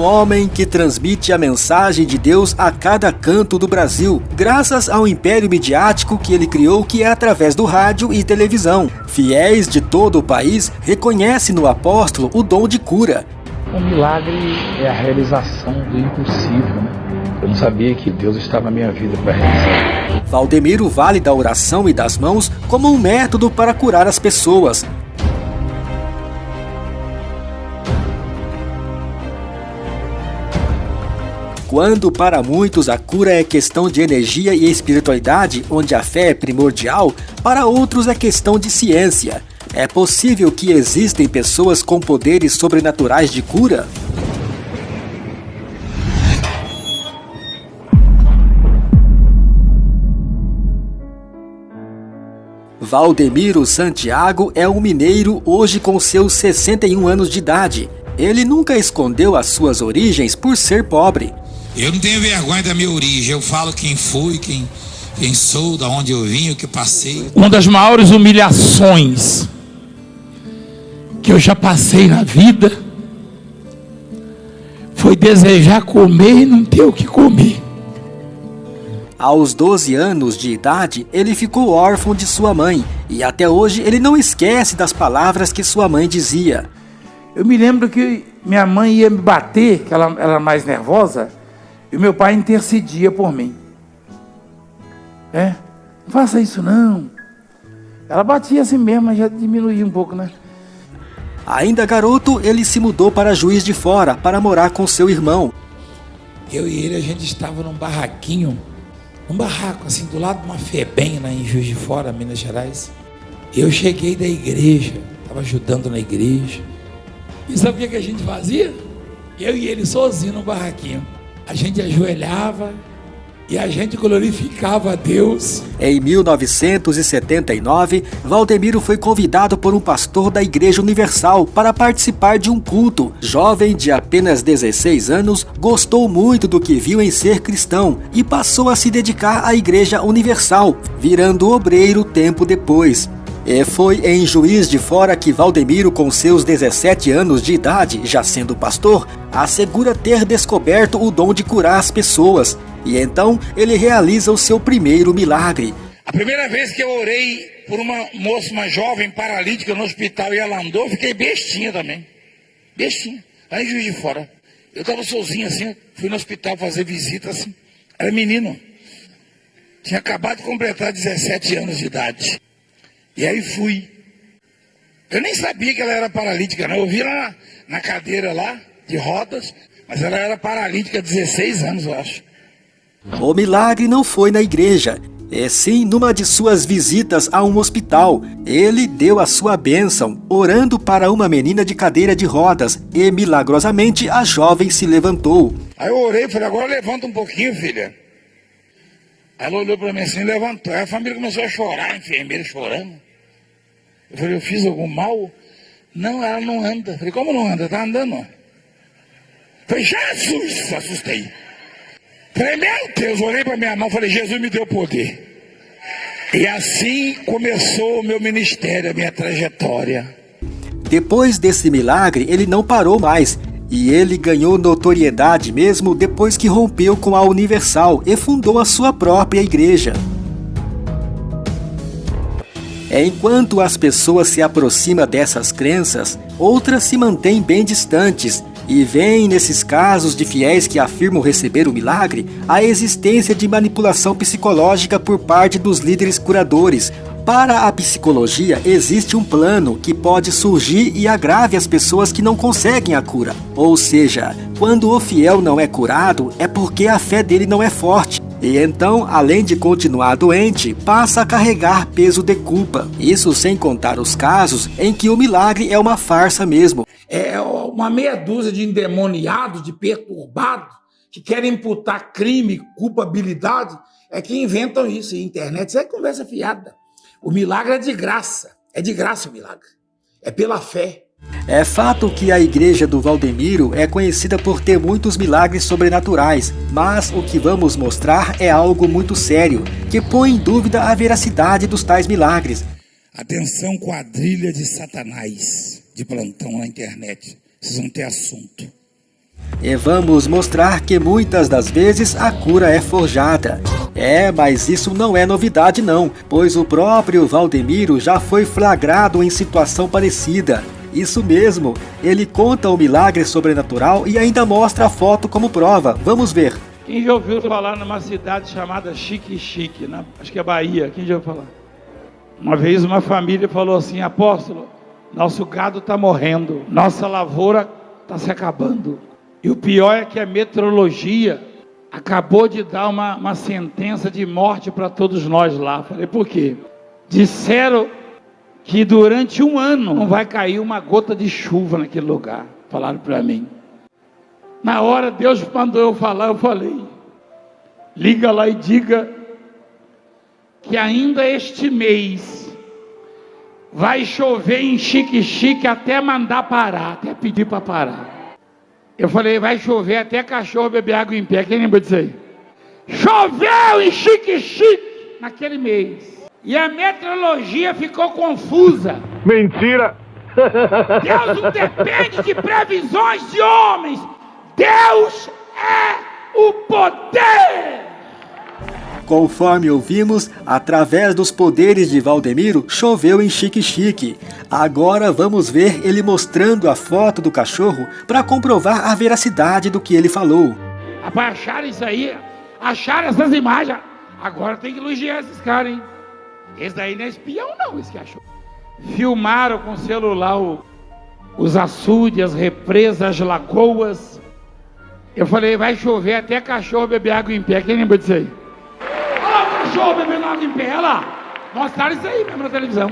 um homem que transmite a mensagem de Deus a cada canto do Brasil, graças ao império midiático que ele criou, que é através do rádio e televisão. Fiéis de todo o país reconhecem no apóstolo o dom de cura. Um milagre é a realização do impossível, né? Eu não sabia que Deus estava na minha vida para realizar. Valdemiro vale da oração e das mãos como um método para curar as pessoas. Quando para muitos a cura é questão de energia e espiritualidade, onde a fé é primordial, para outros é questão de ciência. É possível que existem pessoas com poderes sobrenaturais de cura? Valdemiro Santiago é um mineiro hoje com seus 61 anos de idade. Ele nunca escondeu as suas origens por ser pobre. Eu não tenho vergonha da minha origem, eu falo quem fui, quem, quem sou, da onde eu vim, o que passei. Uma das maiores humilhações que eu já passei na vida foi desejar comer e não ter o que comer. Aos 12 anos de idade, ele ficou órfão de sua mãe e até hoje ele não esquece das palavras que sua mãe dizia. Eu me lembro que minha mãe ia me bater, que ela, ela era mais nervosa, e meu pai intercedia por mim. É, não faça isso não. Ela batia assim mesmo, mas já diminuía um pouco, né? Ainda garoto, ele se mudou para Juiz de Fora para morar com seu irmão. Eu e ele, a gente estava num barraquinho, um barraco assim, do lado de uma FEBEM lá em Juiz de Fora, Minas Gerais. Eu cheguei da igreja, estava ajudando na igreja. E sabe o que a gente fazia? Eu e ele sozinho no barraquinho a gente ajoelhava e a gente glorificava a Deus. Em 1979, Valdemiro foi convidado por um pastor da Igreja Universal para participar de um culto. Jovem de apenas 16 anos, gostou muito do que viu em ser cristão e passou a se dedicar à Igreja Universal, virando obreiro tempo depois. E foi em Juiz de Fora que Valdemiro, com seus 17 anos de idade, já sendo pastor, assegura ter descoberto o dom de curar as pessoas. E então ele realiza o seu primeiro milagre. A primeira vez que eu orei por uma moça, uma jovem paralítica no hospital e ela andou, fiquei bestinha também. Bestinha. Lá em Juiz de Fora. Eu estava sozinho assim, fui no hospital fazer visita assim. Era menino. Tinha acabado de completar 17 anos de idade. E aí fui. Eu nem sabia que ela era paralítica, não. Eu vi ela na, na cadeira lá, de rodas, mas ela era paralítica há 16 anos, eu acho. O milagre não foi na igreja, é sim numa de suas visitas a um hospital. Ele deu a sua bênção, orando para uma menina de cadeira de rodas, e milagrosamente a jovem se levantou. Aí eu orei e falei, agora levanta um pouquinho, filha. Aí ela olhou para mim assim e levantou. Aí a família começou a chorar, a enfermeira chorando. Eu falei, eu fiz algum mal? Não, ela não anda. Eu falei, como não anda? Tá andando. Eu falei, Jesus! Assustei. Falei, meu Deus, olhei para minha mão falei, Jesus me deu poder. E assim começou o meu ministério, a minha trajetória. Depois desse milagre, ele não parou mais. E ele ganhou notoriedade mesmo depois que rompeu com a Universal e fundou a sua própria igreja. É enquanto as pessoas se aproximam dessas crenças, outras se mantêm bem distantes e veem nesses casos de fiéis que afirmam receber o milagre a existência de manipulação psicológica por parte dos líderes curadores. Para a psicologia, existe um plano que pode surgir e agrave as pessoas que não conseguem a cura. Ou seja, quando o fiel não é curado, é porque a fé dele não é forte. E então, além de continuar doente, passa a carregar peso de culpa. Isso sem contar os casos em que o milagre é uma farsa mesmo. É uma meia dúzia de endemoniados, de perturbados, que querem imputar crime, culpabilidade, é que inventam isso. E internet, isso é conversa fiada. O milagre é de graça. É de graça o milagre. É pela fé. É fato que a igreja do Valdemiro é conhecida por ter muitos milagres sobrenaturais, mas o que vamos mostrar é algo muito sério, que põe em dúvida a veracidade dos tais milagres. Atenção, quadrilha de satanás de plantão na internet. Vocês vão ter assunto. E vamos mostrar que muitas das vezes a cura é forjada. É, mas isso não é novidade não, pois o próprio Valdemiro já foi flagrado em situação parecida. Isso mesmo, ele conta o milagre sobrenatural e ainda mostra a foto como prova. Vamos ver. Quem já ouviu falar numa cidade chamada Chique Chique, né? acho que é Bahia, quem já ouviu falar? Uma vez uma família falou assim, apóstolo, nosso gado está morrendo, nossa lavoura está se acabando. E o pior é que a meteorologia acabou de dar uma, uma sentença de morte para todos nós lá. Falei, por quê? Disseram que durante um ano não vai cair uma gota de chuva naquele lugar. Falaram para mim. Na hora Deus mandou eu falar, eu falei: liga lá e diga que ainda este mês vai chover em chique-chique até mandar parar, até pedir para parar. Eu falei: vai chover até cachorro beber água em pé. Quem lembra disso aí? Choveu em chique-chique naquele mês. E a meteorologia ficou confusa. Mentira! Deus não depende de previsões de homens. Deus é o poder! Conforme ouvimos, através dos poderes de Valdemiro, choveu em Chique Chique. Agora vamos ver ele mostrando a foto do cachorro para comprovar a veracidade do que ele falou. Rapaz, acharam isso aí? Acharam essas imagens? Agora tem que elogiar esses caras, hein? Esse daí não é espião, não, esse que achou. Filmaram com celular o, os açudes, as represas, as lagoas, eu falei, vai chover até cachorro beber água em pé. Quem lembra disso aí? Olha lá o cachorro bebendo água em pé, olha lá. Mostraram isso aí mesmo na televisão.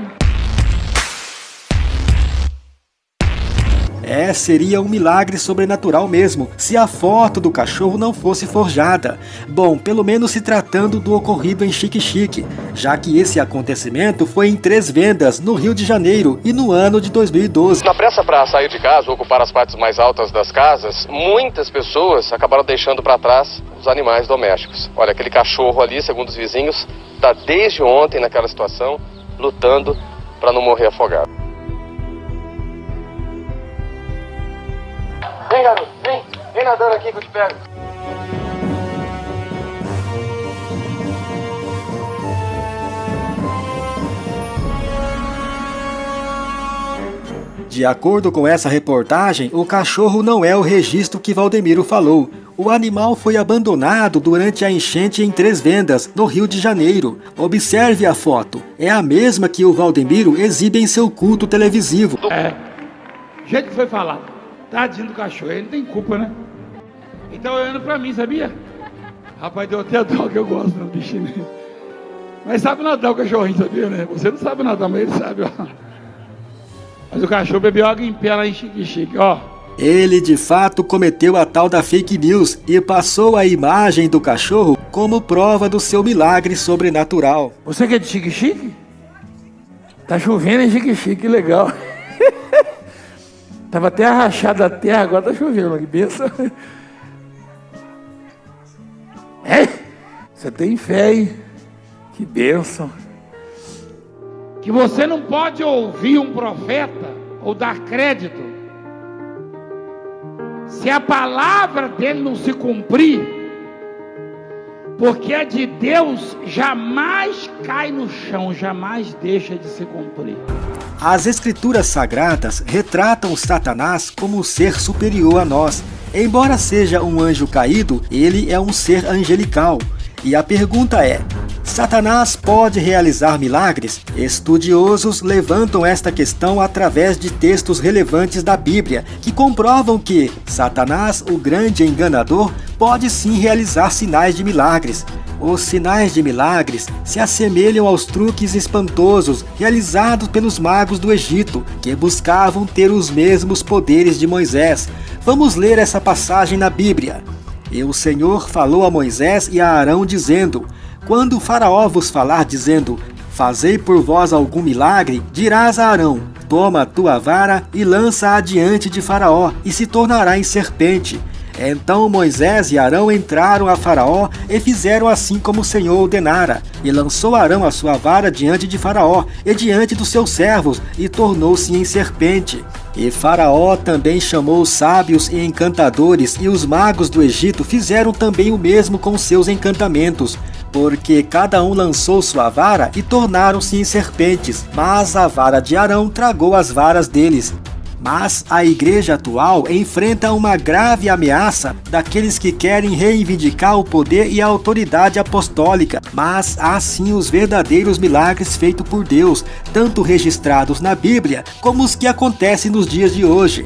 É, seria um milagre sobrenatural mesmo, se a foto do cachorro não fosse forjada. Bom, pelo menos se tratando do ocorrido em Chique Chique, já que esse acontecimento foi em três vendas no Rio de Janeiro e no ano de 2012. Na pressa para sair de casa ocupar as partes mais altas das casas, muitas pessoas acabaram deixando para trás os animais domésticos. Olha, aquele cachorro ali, segundo os vizinhos, está desde ontem naquela situação, lutando para não morrer afogado. Vem, garoto, vem. Vem nadando aqui que eu te pego. De acordo com essa reportagem, o cachorro não é o registro que Valdemiro falou. O animal foi abandonado durante a enchente em Três Vendas, no Rio de Janeiro. Observe a foto. É a mesma que o Valdemiro exibe em seu culto televisivo. É. O jeito que foi falado. Tadinho do cachorro, ele não tem culpa, né? Ele tá olhando pra mim, sabia? Rapaz, deu até dó que eu gosto do bichinho. Né? Mas sabe nadar o cachorrinho, sabia, né? Você não sabe nadar, mas ele sabe, ó. Mas o cachorro bebeu água em pé lá em Chique Chique, ó. Ele de fato cometeu a tal da fake news e passou a imagem do cachorro como prova do seu milagre sobrenatural. Você que é de Chique Chique? Tá chovendo em Chique Chique, que legal. Tava até rachada a terra, agora tá chovendo, que benção. É? Você tem fé, hein? Que bênção. Que você não pode ouvir um profeta ou dar crédito se a palavra dele não se cumprir, porque a de Deus jamais cai no chão, jamais deixa de se cumprir. As escrituras sagradas retratam Satanás como um ser superior a nós. Embora seja um anjo caído, ele é um ser angelical. E a pergunta é: Satanás pode realizar milagres? Estudiosos levantam esta questão através de textos relevantes da Bíblia, que comprovam que Satanás, o grande enganador, pode sim realizar sinais de milagres. Os sinais de milagres se assemelham aos truques espantosos realizados pelos magos do Egito, que buscavam ter os mesmos poderes de Moisés. Vamos ler essa passagem na Bíblia. E o Senhor falou a Moisés e a Arão, dizendo: Quando o Faraó vos falar, dizendo: Fazei por vós algum milagre, dirás a Arão: Toma a tua vara e lança-a diante de Faraó, e se tornará em serpente Então Moisés e Arão entraram a Faraó e fizeram assim como o Senhor ordenara. E lançou Arão a sua vara diante de Faraó e diante dos seus servos, e tornou-se em serpente. E Faraó também chamou os sábios e encantadores, e os magos do Egito fizeram também o mesmo com seus encantamentos porque cada um lançou sua vara e tornaram-se em serpentes, mas a vara de Arão tragou as varas deles. Mas a igreja atual enfrenta uma grave ameaça daqueles que querem reivindicar o poder e a autoridade apostólica, mas há sim os verdadeiros milagres feitos por Deus, tanto registrados na Bíblia como os que acontecem nos dias de hoje.